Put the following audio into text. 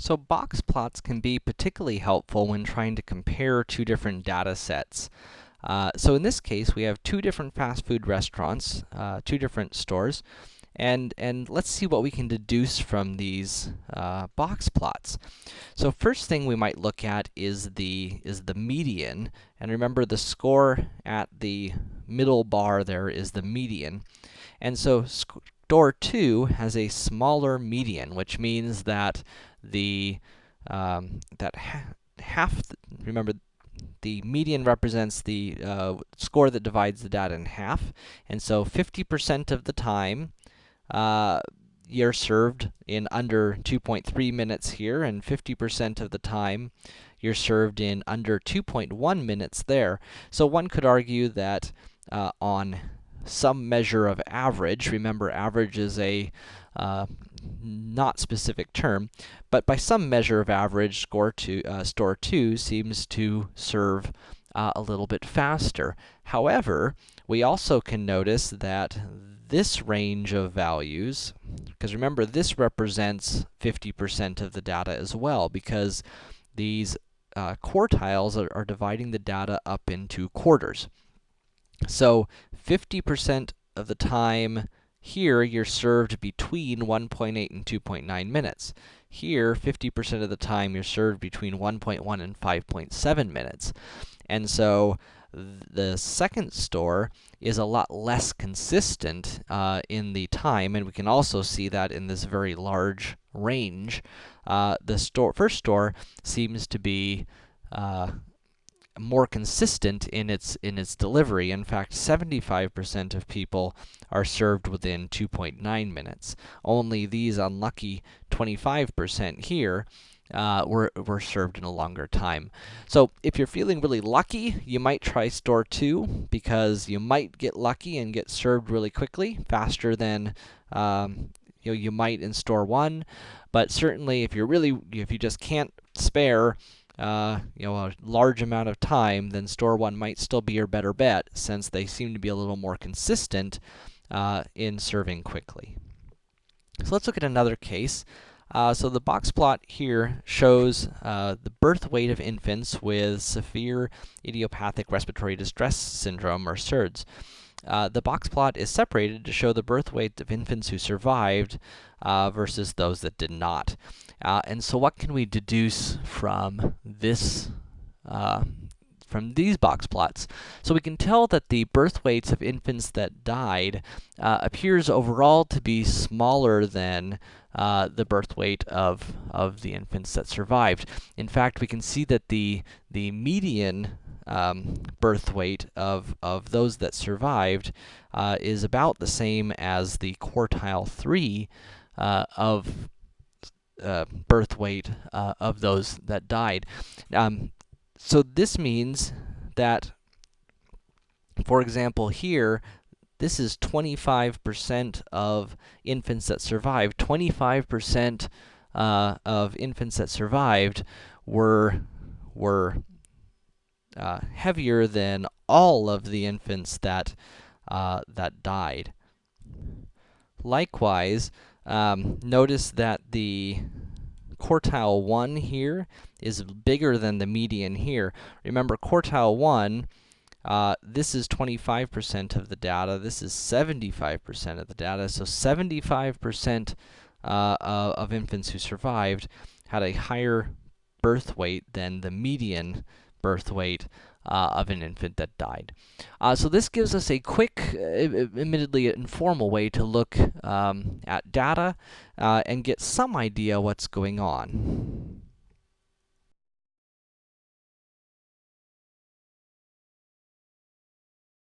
So box plots can be particularly helpful when trying to compare two different data sets. Uh, so in this case, we have two different fast food restaurants, uh, two different stores, and, and let's see what we can deduce from these uh, box plots. So first thing we might look at is the, is the median, and remember the score at the middle bar there is the median. And so store 2 has a smaller median, which means that the um, that ha half, remember, the median represents the uh, score that divides the data in half, and so 50% of the time, uh, you're served in under 2.3 minutes here, and 50% of the time, you're served in under 2.1 minutes there. So one could argue that uh, on some measure of average, remember average is a uh, not specific term, but by some measure of average, score two, uh, store 2 seems to serve uh, a little bit faster. However, we also can notice that this range of values, because remember, this represents 50% of the data as well, because these uh, quartiles are, are dividing the data up into quarters. So 50% of the time here, you're served between 1.8 and 2.9 minutes. Here, 50% of the time, you're served between 1.1 and 5.7 minutes. And so, the second store is a lot less consistent uh, in the time, and we can also see that in this very large range. Uh, the store, first store seems to be uh, more consistent in its in its delivery. In fact, 75% of people are served within 2.9 minutes. Only these unlucky 25% here uh, were, were served in a longer time. So, if you're feeling really lucky, you might try store 2, because you might get lucky and get served really quickly, faster than um, you, know, you might in store 1. But certainly, if you're really, if you just can't spare uh, you know, a large amount of time, then store one might still be your better bet, since they seem to be a little more consistent uh, in serving quickly. So let's look at another case. Uh, so the box plot here shows uh, the birth weight of infants with severe idiopathic respiratory distress syndrome, or SIRDS. Uh, the box plot is separated to show the birth weight of infants who survived uh, versus those that did not. Uh, and so what can we deduce from this, uh, from these box plots? So we can tell that the birth weights of infants that died uh, appears overall to be smaller than uh, the birth weight of, of the infants that survived. In fact, we can see that the, the median um, birth weight of, of those that survived uh, is about the same as the quartile 3 uh, of uh, birth weight uh, of those that died. Um, so this means that, for example, here, this is 25% of infants that survived. 25% uh, of infants that survived were were uh, heavier than all of the infants that uh, that died. Likewise, um, notice that the quartile 1 here is bigger than the median here. Remember, quartile 1, uh, this is 25% of the data, this is 75% of the data, so 75% uh, of infants who survived had a higher birth weight than the median birth weight uh, of an infant that died. Uh, so this gives us a quick, uh, admittedly informal way to look um, at data uh, and get some idea what's going on.